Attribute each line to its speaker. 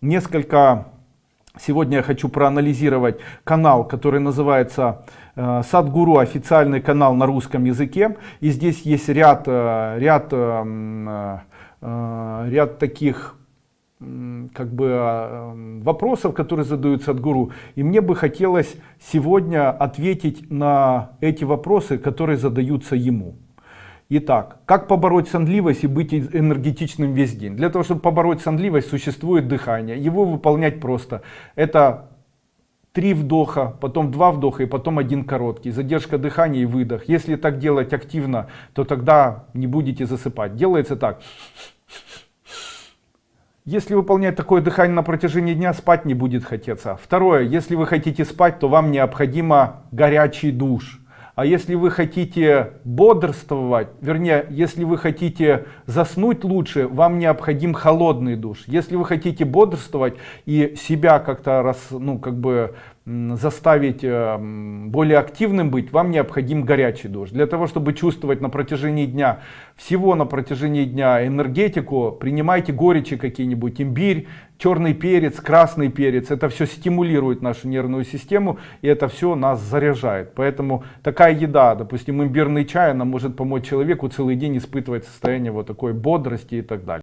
Speaker 1: несколько сегодня я хочу проанализировать канал который называется э, садгуру официальный канал на русском языке. И здесь есть ряд э, ряд э, ряд таких как бы вопросов которые задают садгуру. И мне бы хотелось сегодня ответить на эти вопросы которые задаются ему Итак, как побороть сонливость и быть энергетичным весь день? Для того, чтобы побороть сонливость, существует дыхание. Его выполнять просто. Это три вдоха, потом два вдоха и потом один короткий. Задержка дыхания и выдох. Если так делать активно, то тогда не будете засыпать. Делается так. Если выполнять такое дыхание на протяжении дня, спать не будет хотеться. Второе, если вы хотите спать, то вам необходимо горячий душ. А если вы хотите бодрствовать, вернее, если вы хотите заснуть лучше, вам необходим холодный душ. Если вы хотите бодрствовать и себя как-то ну, как бы заставить э, более активным быть, вам необходим горячий душ. Для того, чтобы чувствовать на протяжении дня, всего на протяжении дня энергетику, принимайте горечи какие-нибудь, имбирь, черный перец, красный перец. Это все стимулирует нашу нервную систему и это все нас заряжает. Поэтому такая еда, допустим, имбирный чай, она может помочь человеку целый день испытывать состояние вот такой бодрости и так далее.